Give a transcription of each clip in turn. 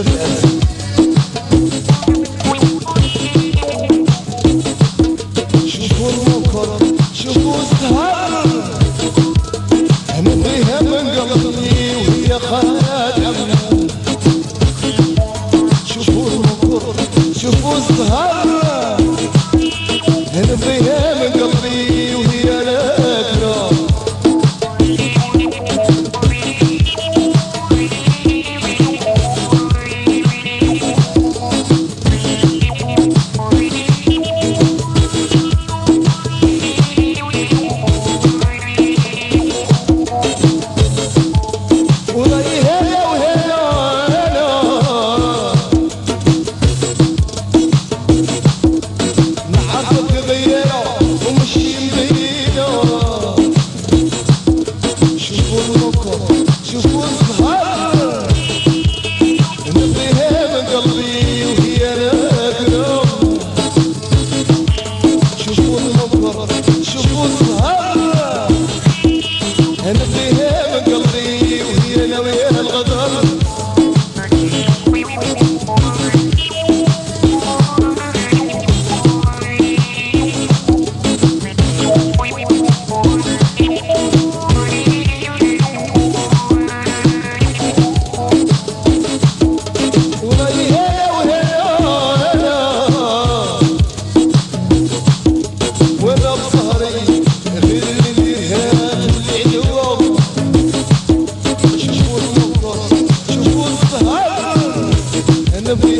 موجود شوفوا المنكر وهي خاطر the beat.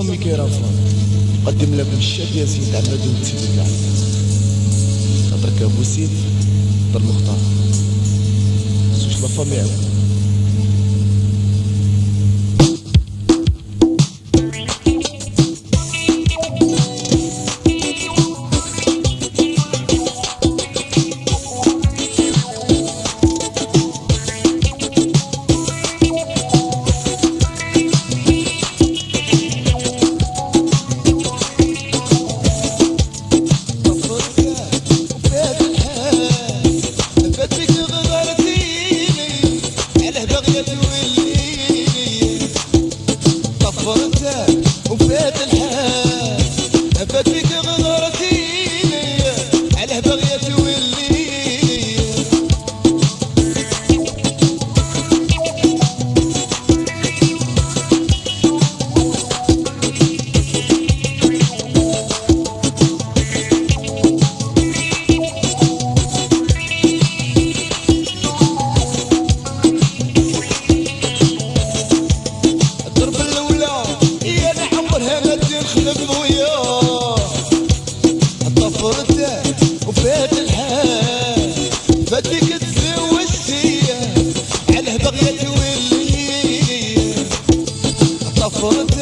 امي كيرافون قدم لك الشاب يا سيد عماد ونسيت كاع خاطرك أبو سيد هضر مختار. زوج لا فامي بيت الحال تبت فيك غير você.